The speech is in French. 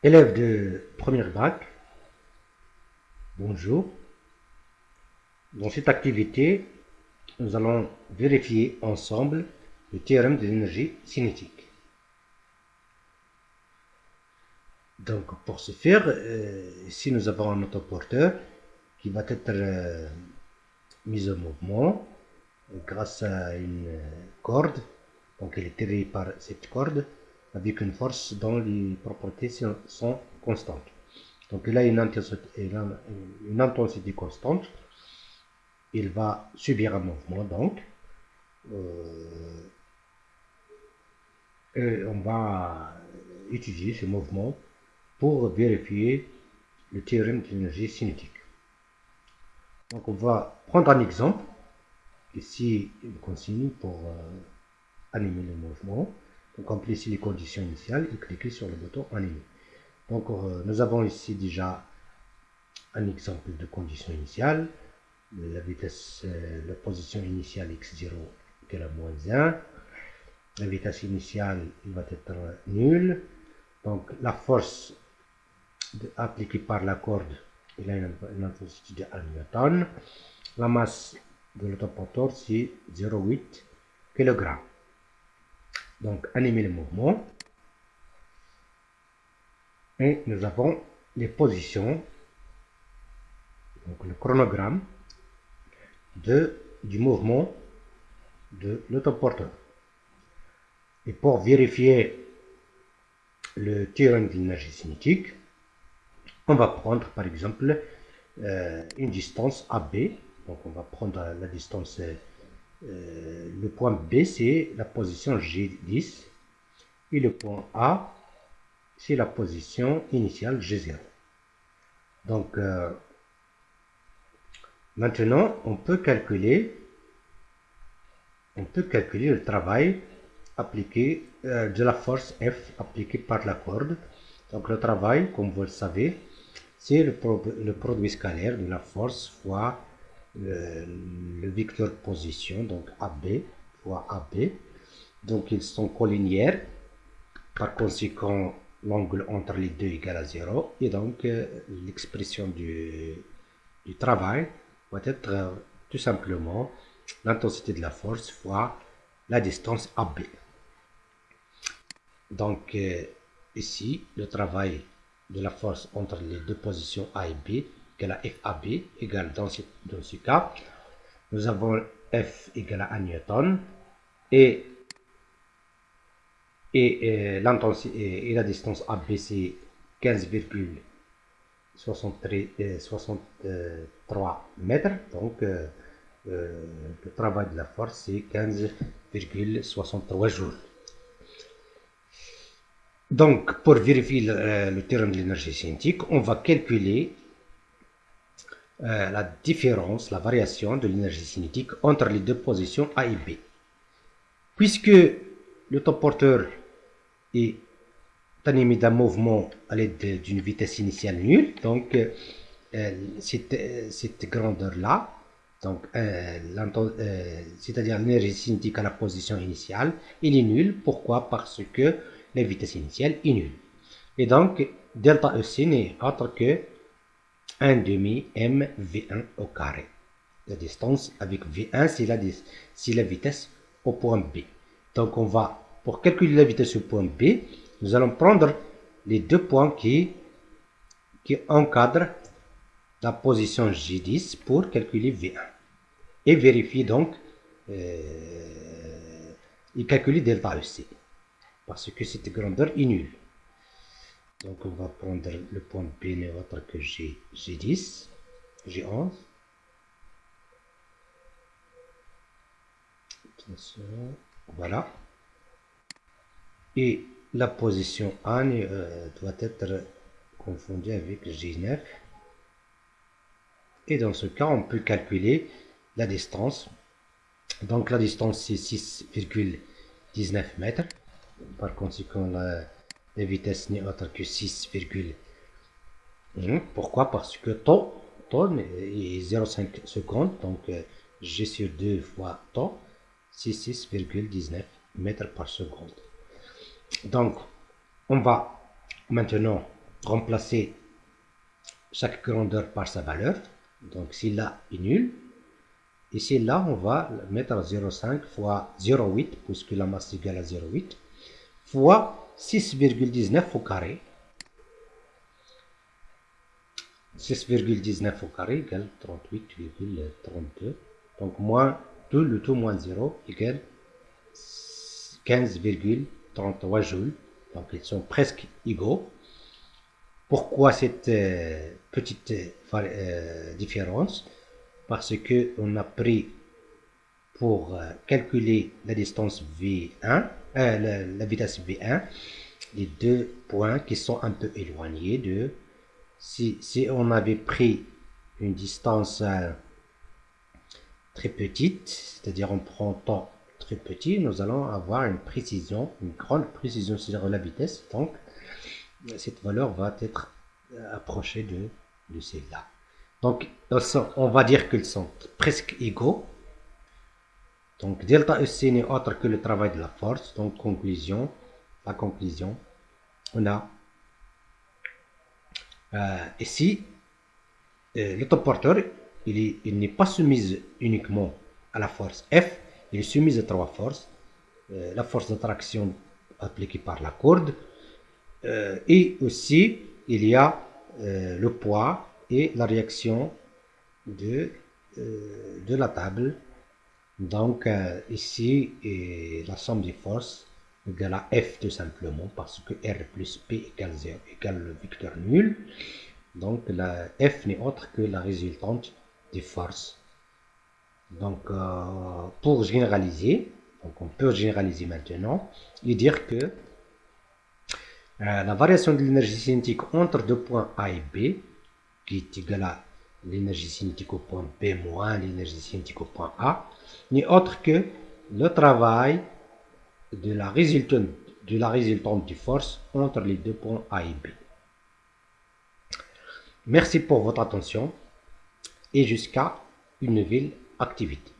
Élèves de première bac, bonjour. Dans cette activité, nous allons vérifier ensemble le théorème de l'énergie cinétique. Donc, pour ce faire, euh, ici nous avons un autoporteur qui va être euh, mis en mouvement grâce à une corde. Donc, elle est tirée par cette corde avec une force dont les propriétés sont constantes. Donc il a une intensité, constante. Il va subir un mouvement donc. Euh, et on va utiliser ce mouvement pour vérifier le théorème de l'énergie cinétique. Donc on va prendre un exemple. Ici, une consigne pour euh, animer le mouvement. Remplissez les conditions initiales et cliquez sur le bouton animer. Donc euh, nous avons ici déjà un exemple de condition initiale. La vitesse, euh, la position initiale x0 égale à moins 1. La vitesse initiale va être nulle. Donc la force appliquée par la corde, il a une, intensité de 1 newton. La masse de l'autoporteur, c'est 0,8 kg. Donc, animer le mouvement. Et nous avons les positions, donc le chronogramme de, du mouvement de l'autoporteur. Et pour vérifier le théorème de l'énergie cinétique, on va prendre par exemple euh, une distance AB. Donc on va prendre la distance euh, le point B, c'est la position G10. Et le point A, c'est la position initiale G0. Donc, euh, maintenant, on peut calculer on peut calculer le travail appliqué euh, de la force F appliquée par la corde. Donc le travail, comme vous le savez, c'est le, le, produit scalaire de la force fois le, vecteur position, donc AB fois AB. Donc ils sont collinéaires. Par conséquent, l'angle entre les deux égale à 0. Et donc euh, l'expression du, travail va être euh, tout simplement l'intensité de la force fois la distance AB. Donc euh, ici, le travail de la force entre les deux positions A et B égale à FAB égale dans ce, dans ce cas, nous avons F égale à 1 newton et, et, et, et la distance AB c'est 15,63 mètres. Donc euh, euh, le travail de la force c'est 15,63 joules. Donc, pour vérifier le, le terrain de l'énergie cinétique, on va calculer euh, la différence, la variation de l'énergie cinétique entre les deux positions A et B. Puisque le temps porteur est animé d'un mouvement à l'aide d'une vitesse initiale nulle, donc euh, cette, cette grandeur-là, donc euh, c'est-à-dire l'énergie cinétique à la position initiale, il est nulle. Pourquoi? Parce que la vitesse initiale est nulle. Et donc, delta EC n'est autre que 1 demi m v1 au carré. La distance avec v1, c'est la, la vitesse au point B. Donc on va, pour calculer la vitesse au point B, nous allons prendre les deux points qui, qui encadrent la position J10 pour calculer V1. Et vérifier donc euh, et calculer delta EC. Parce que cette grandeur est nulle. Donc on va prendre le point B neutre que j'ai G10, G11. Voilà. Et la position A euh, doit être confondue avec G9. Et dans ce cas, on peut calculer la distance. Donc la distance c'est 6,19 mètres. Par conséquent, la, la vitesse n'est autre que 6, pourquoi? Parce que temps, temps est 0,5 secondes, donc euh, G sur 2 fois temps, c'est 6,19 mètres par seconde. Donc, on va maintenant remplacer chaque grandeur par sa valeur. Donc si là est nul, ici là on va mettre 0,5 fois 0,8 puisque la masse égale à 0,8 fois 6,19 au carré. 6,19 au carré égale 38,32. Donc moins 2, le tout moins 0 égale 15,33 joules. Donc ils sont presque égaux. Pourquoi cette euh, petite euh, différence? Parce que on a pris pour euh, calculer la distance V1, la, vitesse V1, les deux points qui sont un peu éloignés de... Si, si on avait pris une distance très petite, c'est-à-dire on prend temps très petit, nous allons avoir une précision, une grande précision sur la vitesse. Donc, cette valeur va être euh, approchée de, de celle-là. Donc, on va dire qu'ils sont presque égaux. Donc, delta EC n'est autre que le travail de la force. Donc, conclusion, la conclusion, on a euh, ici, euh, l'autoporteur, il n'est pas soumis uniquement à la force F, il est soumis à trois forces. la force d'attraction appliquée par la corde, euh, et aussi, il y a euh, le poids et la réaction euh, de la table. Donc, ici, et la somme des forces égale à F tout simplement, parce que R plus P égale 0 égale le vecteur nul. Donc, la F n'est autre que la résultante des forces. Donc, pour généraliser, donc on peut généraliser maintenant et dire que euh, la variation de l'énergie cinétique entre deux points A et B, qui est égale à l'énergie cinétique au point B moins l'énergie cinétique au point A, n'est autre que le travail de la résultante, de la résultante du force entre les deux points A et B. Merci pour votre attention et jusqu'à une nouvelle activité.